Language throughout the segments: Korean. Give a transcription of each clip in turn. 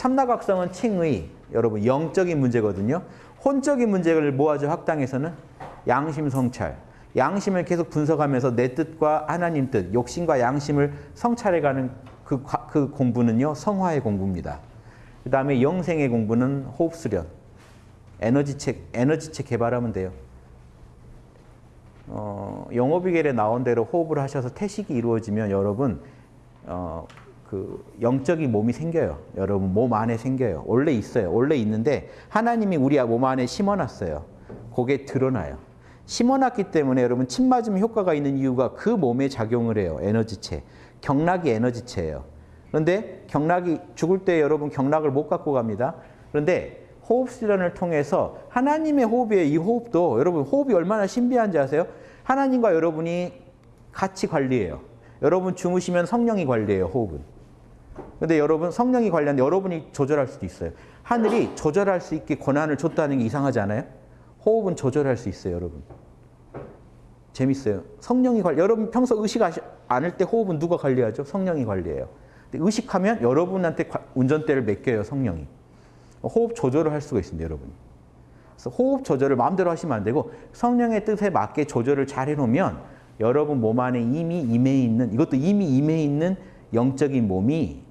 참나각성은 칭의, 여러분 영적인 문제거든요. 혼적인 문제를 모아줘 학당에서는 양심 성찰. 양심을 계속 분석하면서 내 뜻과 하나님 뜻, 욕심과 양심을 성찰해가는 그, 그 공부는요 성화의 공부입니다. 그 다음에 영생의 공부는 호흡 수련, 에너지책, 에너지책 개발하면 돼요. 어, 영어비결에 나온 대로 호흡을 하셔서 태식이 이루어지면 여러분 어, 그 영적인 몸이 생겨요. 여러분 몸 안에 생겨요. 원래 있어요. 원래 있는데 하나님이 우리 몸 안에 심어놨어요. 그게 드러나요. 심어놨기 때문에 여러분 침 맞으면 효과가 있는 이유가 그 몸에 작용을 해요. 에너지체. 경락이 에너지체예요. 그런데 경락이 죽을 때 여러분 경락을 못 갖고 갑니다. 그런데 호흡 수련을 통해서 하나님의 호흡이에요. 이 호흡도 여러분 호흡이 얼마나 신비한지 아세요? 하나님과 여러분이 같이 관리해요. 여러분 주무시면 성령이 관리해요. 호흡은. 근데 여러분 성령이 관리하는데 여러분이 조절할 수도 있어요. 하늘이 조절할 수 있게 권한을 줬다는 게 이상하지 않아요? 호흡은 조절할 수 있어요, 여러분. 재밌어요. 성령이 관리. 여러분 평소 의식 않을 때 호흡은 누가 관리하죠? 성령이 관리해요. 의식하면 여러분한테 운전대를 맡겨요, 성령이. 호흡 조절을 할 수가 있습니다, 여러분이. 그래서 호흡 조절을 마음대로 하시면 안 되고 성령의 뜻에 맞게 조절을 잘 해놓으면 여러분 몸 안에 이미 임해 있는 이것도 이미 임해 있는 영적인 몸이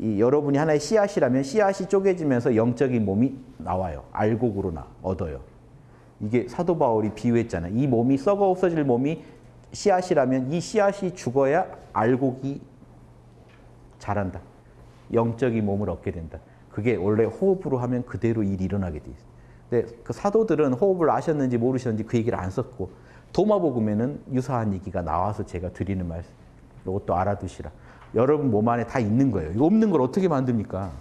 이 여러분이 하나의 씨앗이라면 씨앗이 쪼개지면서 영적인 몸이 나와요. 알곡으로 나 얻어요. 이게 사도 바울이 비유했잖아요. 이 몸이 썩어 없어질 몸이 씨앗이라면 이 씨앗이 죽어야 알곡이 자란다. 영적인 몸을 얻게 된다. 그게 원래 호흡으로 하면 그대로 일이 일어나게 돼 있어요. 근데 그 사도들은 호흡을 아셨는지 모르셨는지 그 얘기를 안 썼고 도마복음에는 유사한 얘기가 나와서 제가 드리는 말씀. 이것도 알아두시라. 여러분 몸 안에 다 있는 거예요. 이거 없는 걸 어떻게 만듭니까?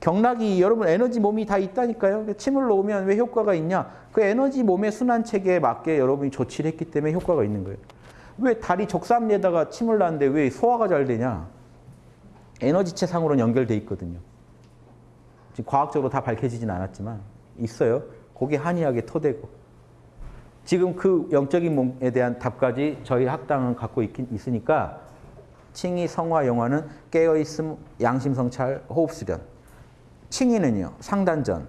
경락이 여러분 에너지 몸이 다 있다니까요. 침을 놓으면 왜 효과가 있냐? 그 에너지 몸의 순환 체계에 맞게 여러분이 조치를 했기 때문에 효과가 있는 거예요. 왜 다리 적삼리에다가 침을 놨는데 왜 소화가 잘 되냐? 에너지체 상으로는 연결돼 있거든요. 지금 과학적으로 다 밝혀지진 않았지만 있어요. 거기 한의학의 토대고. 지금 그 영적인 몸에 대한 답까지 저희 학당은 갖고 있긴 있으니까 칭의 성화 영화는 깨어있음 양심성찰 호흡수련. 칭의는요 상단전.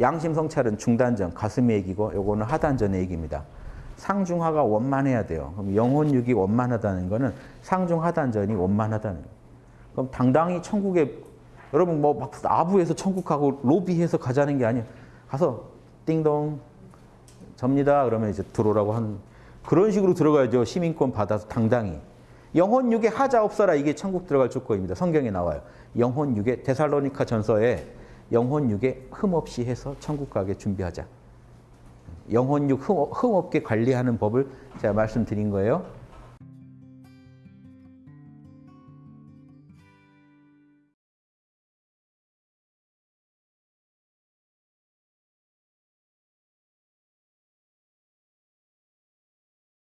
양심성찰은 중단전 가슴의 얘기고 요거는 하단전의 얘기입니다. 상중하가 원만해야 돼요. 그럼 영혼육이 원만하다는 거는 상중하단전이 원만하다는 그럼 당당히 천국에 여러분 뭐 막 아부에서 천국하고 로비해서 가자는 게 아니에요. 가서 띵동 접니다. 그러면 이제 들어오라고 한 그런 식으로 들어가야죠. 시민권 받아서 당당히 영혼 육에 하자 없어라 이게 천국 들어갈 조건입니다. 성경에 나와요. 영혼 육에 데살로니카 전서에 영혼 육에 흠 없이 해서 천국 가게 준비하자. 영혼 육흠 없게 관리하는 법을 제가 말씀드린 거예요.